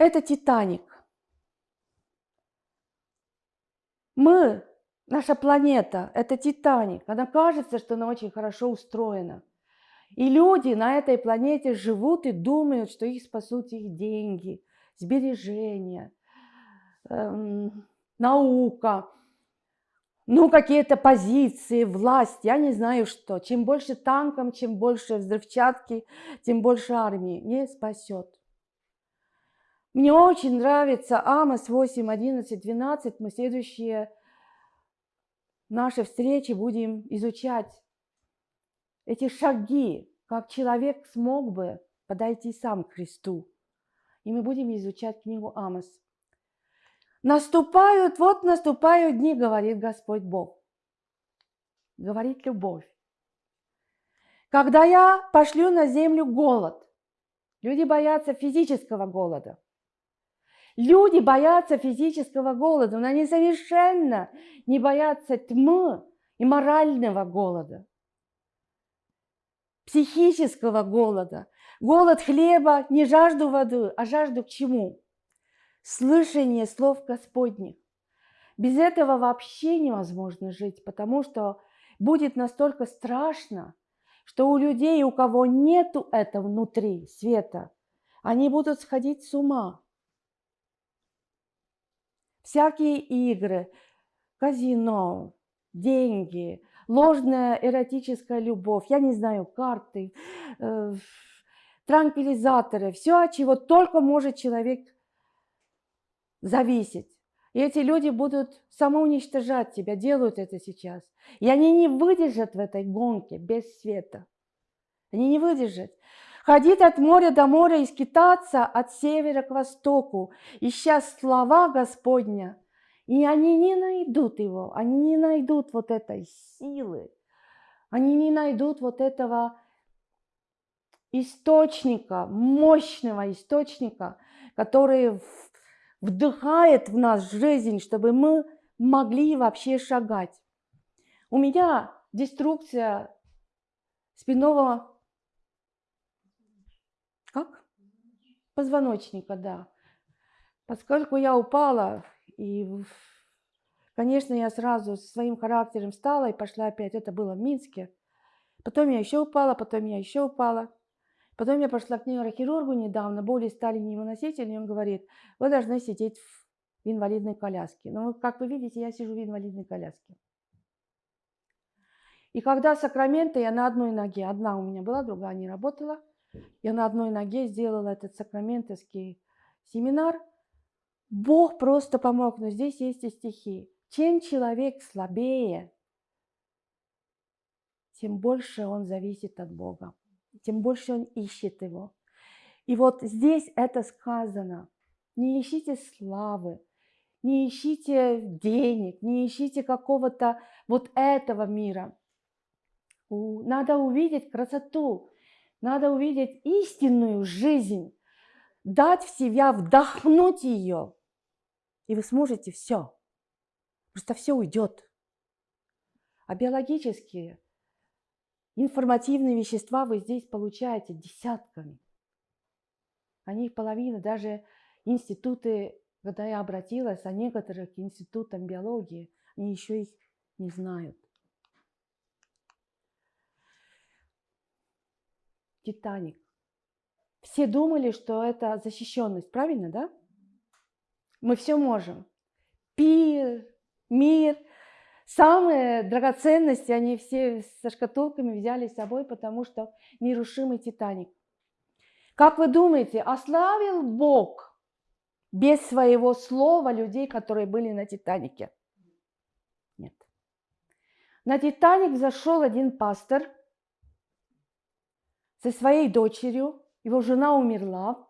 Это Титаник. Мы, наша планета, это Титаник. Она кажется, что она очень хорошо устроена. И люди на этой планете живут и думают, что их спасут их деньги, сбережения, эм, наука, ну, какие-то позиции, власть, я не знаю что. Чем больше танков, чем больше взрывчатки, тем больше армии. Не спасет. Мне очень нравится Амос 8, 11, 12. Мы следующие наши встречи будем изучать эти шаги, как человек смог бы подойти сам к Христу. И мы будем изучать книгу Амос. Наступают, вот наступают дни, говорит Господь Бог. Говорит любовь. Когда я пошлю на землю голод, люди боятся физического голода. Люди боятся физического голода, но они совершенно не боятся тьмы и морального голода психического голода. Голод хлеба, не жажду воды, а жажду к чему? Слышание слов Господних. Без этого вообще невозможно жить, потому что будет настолько страшно, что у людей, у кого нету этого внутри света, они будут сходить с ума. Всякие игры, казино, деньги, ложная эротическая любовь, я не знаю, карты, э, транквилизаторы, все, от чего только может человек зависеть. И эти люди будут самоуничтожать тебя, делают это сейчас. И они не выдержат в этой гонке без света. Они не выдержат. Ходить от моря до моря и скитаться от севера к востоку, ища слова Господня – и они не найдут его, они не найдут вот этой силы, они не найдут вот этого источника, мощного источника, который вдыхает в нас жизнь, чтобы мы могли вообще шагать. У меня деструкция спинного как? Позвоночника, да. Поскольку я упала, и, конечно, я сразу своим характером встала и пошла опять. Это было в Минске. Потом я еще упала, потом я еще упала. Потом я пошла к нейрохирургу недавно, боли стали невыносительными, он говорит, вы должны сидеть в инвалидной коляске. Но, как вы видите, я сижу в инвалидной коляске. И когда Сакраменто, я на одной ноге, одна у меня была, другая не работала, я на одной ноге сделала этот сакраментовский семинар – Бог просто помог, но здесь есть и стихи. Чем человек слабее, тем больше он зависит от Бога, тем больше он ищет Его. И вот здесь это сказано. Не ищите славы, не ищите денег, не ищите какого-то вот этого мира. Надо увидеть красоту, надо увидеть истинную жизнь, дать в себя, вдохнуть ее – и вы сможете все. Просто все уйдет. А биологические, информативные вещества вы здесь получаете десятками. Они половина, даже институты, когда я обратилась, а некоторых институтам биологии, они еще их не знают. Титаник. Все думали, что это защищенность, правильно, да? Мы все можем. Пир, мир, самые драгоценности, они все со шкатулками взяли с собой, потому что нерушимый Титаник. Как вы думаете, ославил Бог без своего слова людей, которые были на Титанике? Нет. На Титаник зашел один пастор со своей дочерью, его жена умерла,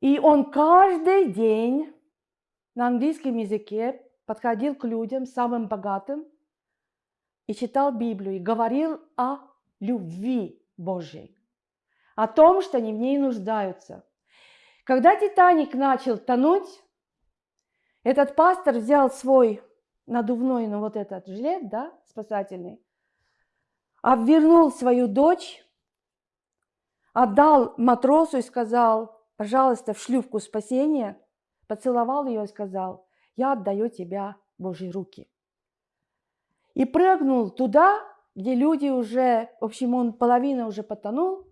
и он каждый день на английском языке подходил к людям, самым богатым, и читал Библию, и говорил о любви Божьей, о том, что они в ней нуждаются. Когда Титаник начал тонуть, этот пастор взял свой надувной, ну вот этот жилет, да, спасательный, обвернул свою дочь, отдал матросу и сказал, пожалуйста, в шлюпку спасения, поцеловал ее и сказал, я отдаю тебя Божьи руки. И прыгнул туда, где люди уже, в общем, он половина уже потонул,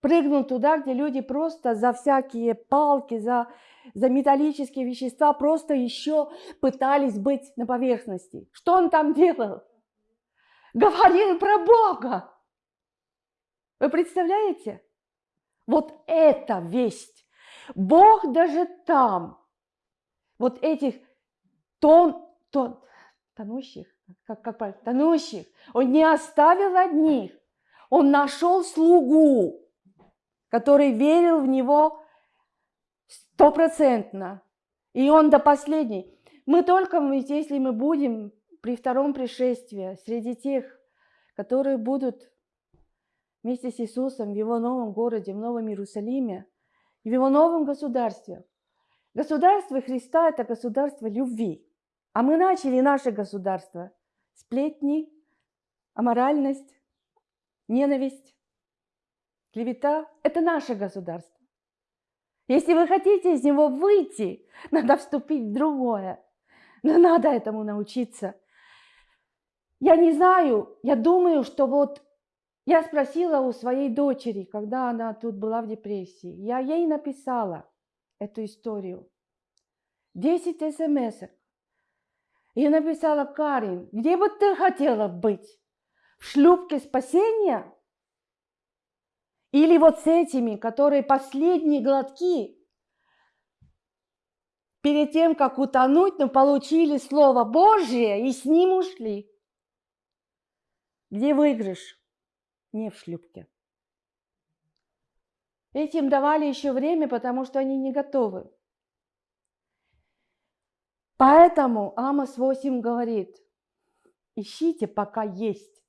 прыгнул туда, где люди просто за всякие палки, за, за металлические вещества просто еще пытались быть на поверхности. Что он там делал? Говорил про Бога. Вы представляете? Вот это весть. Бог даже там, вот этих тон, тон, тонущих, как, как правильно, тонущих, он не оставил одних. Он нашел слугу, который верил в него стопроцентно. И он до последней. Мы только, если мы будем при втором пришествии среди тех, которые будут вместе с Иисусом в Его новом городе, в Новом Иерусалиме в Его новом государстве. Государство Христа – это государство любви. А мы начали наше государство. Сплетни, аморальность, ненависть, клевета – это наше государство. Если вы хотите из него выйти, надо вступить в другое. Но надо этому научиться. Я не знаю, я думаю, что вот я спросила у своей дочери, когда она тут была в депрессии. Я ей написала эту историю. Десять смс -ок. И написала, Карин, где бы ты хотела быть? В шлюпке спасения? Или вот с этими, которые последние глотки перед тем, как утонуть, но получили Слово Божье и с ним ушли? Где выигрыш? не в шлюпке. Этим давали еще время, потому что они не готовы. Поэтому Амос 8 говорит, ищите, пока есть.